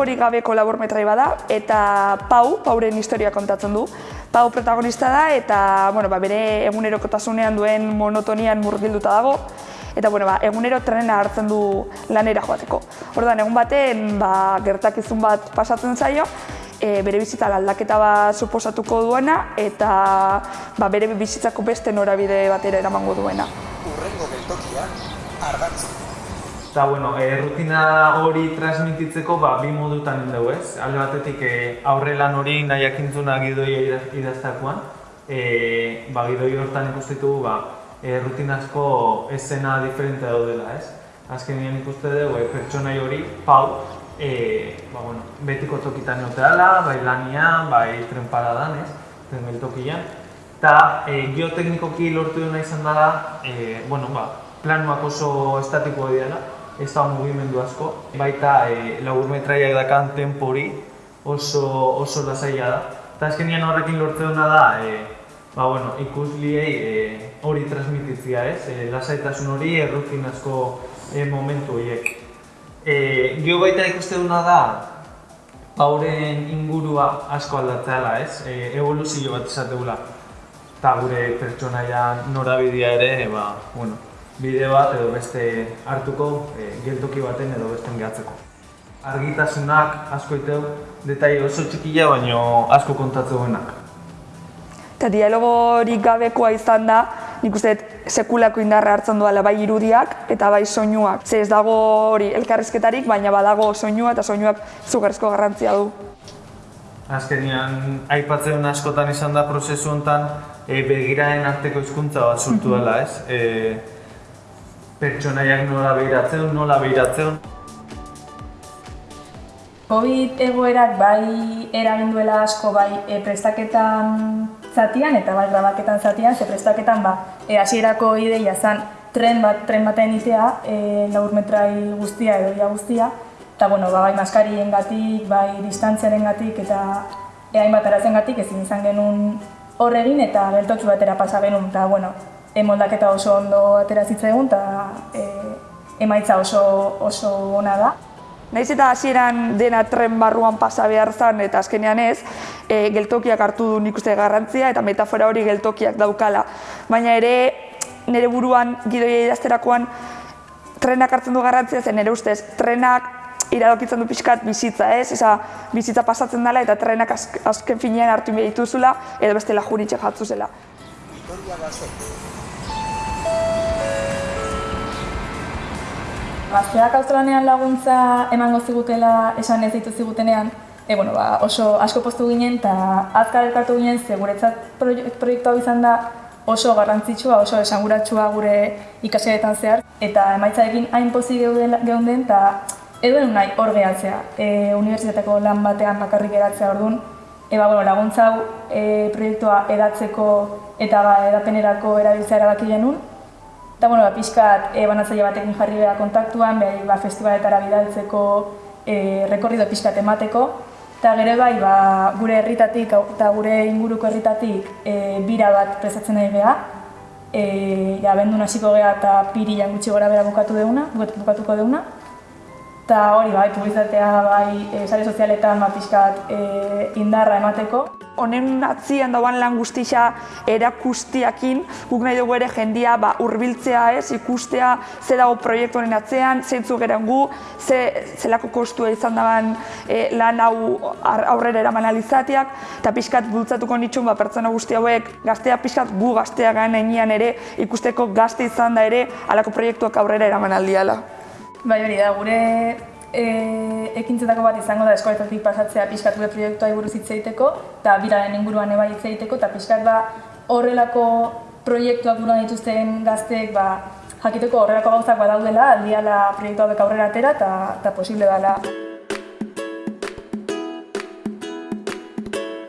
gehiagorik gabeko laburmetrai bada, eta Pau, Pauren historia kontatzen du. Pau protagonista da, eta bueno, ba, bere egunerokotasunean duen monotonian murgilduta dago, eta bueno, ba, egunero trena hartzen du lanera joateko. Orduan, egun baten ba, gertakizun bat pasatzen zaio, e, bere bizitza aldaketa bat suposatuko duena, eta ba, bere bizitzako beste norabide batera eramango duena. Urrengo geltokia, ardatz. Eta, bueno, e, rutina hori transmititzeko ba, bi modutan dugu ez. Alde batetik e, aurre lan hori nahiak intzuna gidoia idaztakoan. E, ba, gidoi hortan ikustitu ba, e, rutinazko esena diferente daudela ez. Azkenean ikuste dugu e, pertsonai hori, pau, e, ba, bueno, betiko tokitan egoteala, bai lanian, bai tren paradan ez, tren geltokian. Eta e, geoteknikoki lortu duna izan da, e, bueno, ba, planuak oso estatikoa dira, ez da mugimendu asko. Baita e, lagur metraiak dakan tempori oso, oso lasaia da. Eta azkenian horrekin lortzen duna da, e, ba, bueno, ikusliei e, hori transmititzia ez, e, lasaitasun hori errutin asko e, momentu horiek. E, Geo baita ikuste duna da, pauren ingurua asko aldatzeala ez, e, evoluzio bat izateula. Eta gure pertsonaia norabidea ere, ba, bueno, bide bat edo beste hartuko e, geltoki baten edo besten gehatzeko. Argitasunak asko iteu, detai oso txikia baino asko kontatze duenak. Eta dialogorik gabekoa izan da, nik uste sekulako indarra hartzen duela bai irudiak eta bai soinuak. Ze ez dago hori elkarrizketarik, baina badago soinua eta soinuak zugarrizko garrantzia du. Azkenean, aipatzen askotan izan da prozesu honetan e, begiraen arteko hizkuntza bat sortu dela, ez? E, pertsonaiak nola behiratzen, nola behiratzen. Covid egoerak bai eragin duela asko bai e, prestaketan zatian eta bai grabaketan zatian, ze prestaketan ba, e, hasierako ideia zen tren bat tren baten itea, e, laur metrai guztia edo ia guztia, eta bueno, ba, bai maskarien gatik, bai distantziaren gatik eta e, hainbat arazen gatik ezin izan genuen horregin eta geltotxu batera pasa genuen, eta bueno, emoldaketa oso ondo atera zitzaigun eta e, emaitza oso, oso ona da. Naiz eta hasieran dena tren barruan pasa behar zen eta azkenean ez, e, geltokiak hartu du nik uste garrantzia eta metafora hori geltokiak daukala. Baina ere, nire buruan gidoia idazterakoan trenak hartzen du garrantzia zen nire ustez, trenak iradokitzen du pixkat bizitza, ez? Eza, bizitza pasatzen dela eta trenak azken finean hartu behar dituzula edo beste lajuritxe jatzu zela. Gazteak auzolanean laguntza emango zigutela esan ez ditu zigutenean, e, bueno, ba, oso asko postu ginen eta azkar elkartu ginen ze guretzat proiektu hau izan da oso garrantzitsua, oso esanguratsua gure ikasietan zehar. Eta emaitzarekin hain pozi geunden eta edo nahi hor gehatzea, e, unibertsitateko lan batean bakarrik geratzea orduan, e, ba, bueno, laguntza hau e, proiektua edatzeko eta ba, edapenerako erabiltzea erabaki genuen, Eta, bueno, ba, pixkat e, banatzaile batekin jarri beha kontaktuan, behar ba, festivaletara bidaltzeko e, rekorrido pixkat emateko. Eta gero bai, ba, gure herritatik eta gure inguruko herritatik e, bira bat presatzen nahi geha. E, ja, bendu hasiko geha eta piri gutxi gora bera bukatu deuna, bukatuko deuna. Eta hori, bai, publizatea, bai, e, sare sozialetan, ba, pixkat e, indarra emateko honen atzian dauan lan guztia erakustiakin, guk nahi dugu ere jendia ba, urbiltzea ez, ikustea ze dago proiektu honen atzean, zeintzu geren gu, ze, zelako kostua izan daban e, lan hau aurrera eraman alizatiak, eta pixkat bultzatuko nitxun ba, pertsona guzti hauek gaztea pixkat gu gaztea ganean ere ikusteko gazte izan da ere alako proiektuak aurrera eraman aldiala. Bai hori da, gure e, ekintzetako bat izango da eskoletatik pasatzea pixkat gure proiektua buruz hitz egiteko eta biraren inguruan eba hitz egiteko eta pixkat ba horrelako proiektuak buruan dituzten gazteek ba, jakiteko horrelako gauzak badaudela aldiala proiektua beka aurrera atera eta posible dela.